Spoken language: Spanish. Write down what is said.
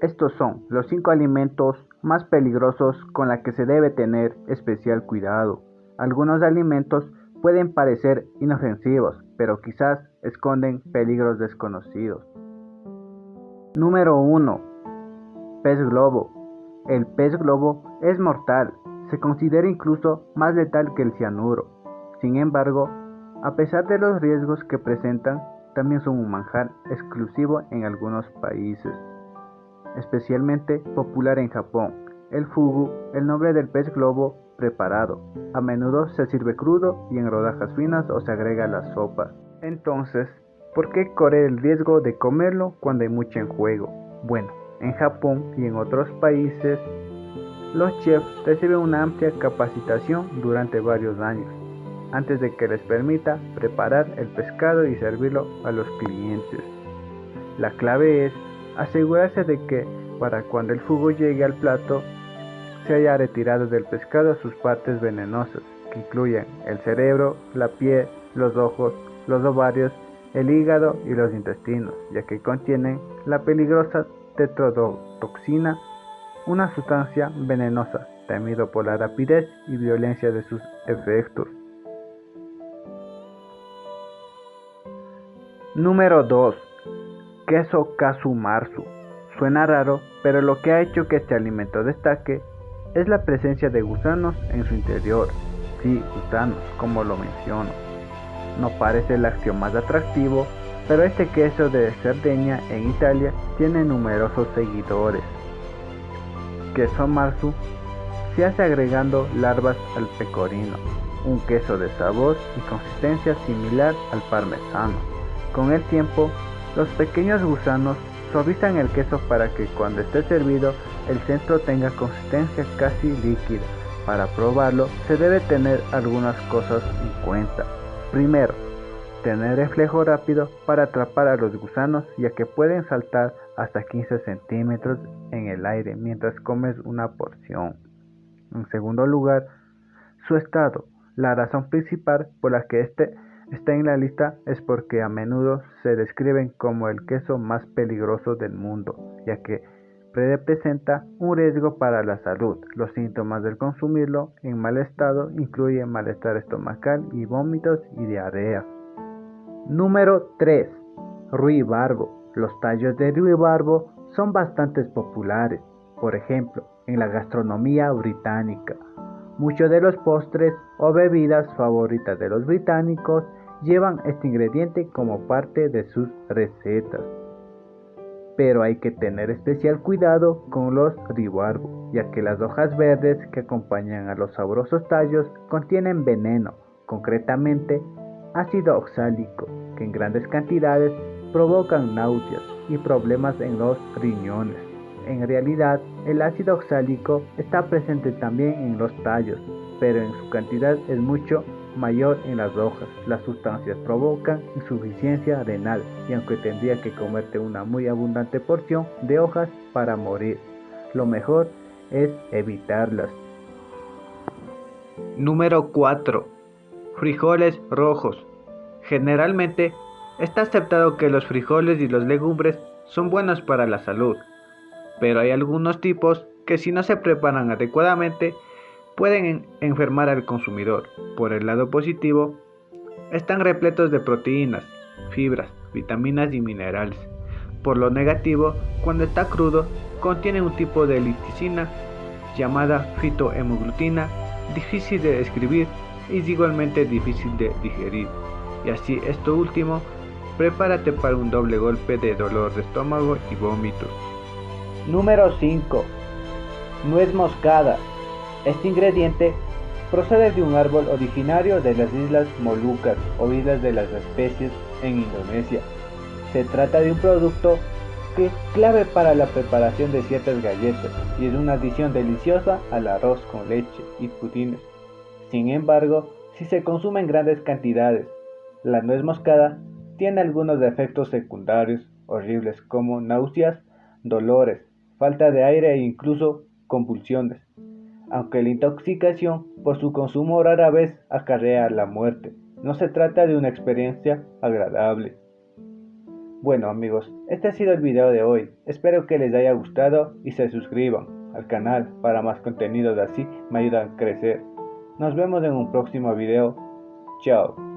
Estos son los 5 alimentos más peligrosos con los que se debe tener especial cuidado. Algunos alimentos pueden parecer inofensivos, pero quizás esconden peligros desconocidos. Número 1. Pez globo. El pez globo es mortal, se considera incluso más letal que el cianuro. Sin embargo, a pesar de los riesgos que presentan, también son un manjar exclusivo en algunos países, especialmente popular en Japón. El fugu, el nombre del pez globo preparado, a menudo se sirve crudo y en rodajas finas o se agrega a la sopa. Entonces, ¿por qué correr el riesgo de comerlo cuando hay mucho en juego? Bueno, en Japón y en otros países, los chefs reciben una amplia capacitación durante varios años antes de que les permita preparar el pescado y servirlo a los clientes. La clave es asegurarse de que para cuando el fugo llegue al plato se haya retirado del pescado sus partes venenosas, que incluyen el cerebro, la piel, los ojos, los ovarios, el hígado y los intestinos, ya que contienen la peligrosa tetrodotoxina, una sustancia venenosa, temido por la rapidez y violencia de sus efectos. Número 2. Queso Marzu. Suena raro, pero lo que ha hecho que este alimento destaque es la presencia de gusanos en su interior. Sí, gusanos, como lo menciono. No parece el acción más atractivo, pero este queso de Cerdeña en Italia tiene numerosos seguidores. Queso marzu se hace agregando larvas al pecorino, un queso de sabor y consistencia similar al parmesano. Con el tiempo, los pequeños gusanos suavizan el queso para que cuando esté servido el centro tenga consistencia casi líquida. Para probarlo se debe tener algunas cosas en cuenta. Primero, tener reflejo rápido para atrapar a los gusanos ya que pueden saltar hasta 15 centímetros en el aire mientras comes una porción. En segundo lugar, su estado, la razón principal por la que este está en la lista es porque a menudo se describen como el queso más peligroso del mundo, ya que representa un riesgo para la salud. Los síntomas del consumirlo en mal estado incluyen malestar estomacal y vómitos y diarrea. Número 3. Ruibarbo. Los tallos de ruibarbo son bastante populares, por ejemplo, en la gastronomía británica. Muchos de los postres o bebidas favoritas de los británicos llevan este ingrediente como parte de sus recetas. Pero hay que tener especial cuidado con los ribarbo, ya que las hojas verdes que acompañan a los sabrosos tallos contienen veneno, concretamente ácido oxálico, que en grandes cantidades provocan náuseas y problemas en los riñones. En realidad, el ácido oxálico está presente también en los tallos, pero en su cantidad es mucho mayor en las hojas. Las sustancias provocan insuficiencia renal y aunque tendría que comerte una muy abundante porción de hojas para morir, lo mejor es evitarlas. Número 4. Frijoles rojos. Generalmente está aceptado que los frijoles y los legumbres son buenos para la salud, pero hay algunos tipos que si no se preparan adecuadamente pueden enfermar al consumidor. Por el lado positivo, están repletos de proteínas, fibras, vitaminas y minerales. Por lo negativo, cuando está crudo, contiene un tipo de liticina llamada fitohemoglutina, difícil de describir y igualmente difícil de digerir. Y así esto último, prepárate para un doble golpe de dolor de estómago y vómitos. Número 5. Nuez moscada. Este ingrediente procede de un árbol originario de las islas Molucas o islas de las especies en Indonesia. Se trata de un producto que es clave para la preparación de ciertas galletas y es una adición deliciosa al arroz con leche y pudines. Sin embargo, si se consume en grandes cantidades, la nuez moscada tiene algunos efectos secundarios horribles como náuseas, dolores, falta de aire e incluso convulsiones aunque la intoxicación por su consumo rara vez acarrea la muerte. No se trata de una experiencia agradable. Bueno amigos, este ha sido el video de hoy. Espero que les haya gustado y se suscriban al canal para más contenidos así me ayudan a crecer. Nos vemos en un próximo video. Chao.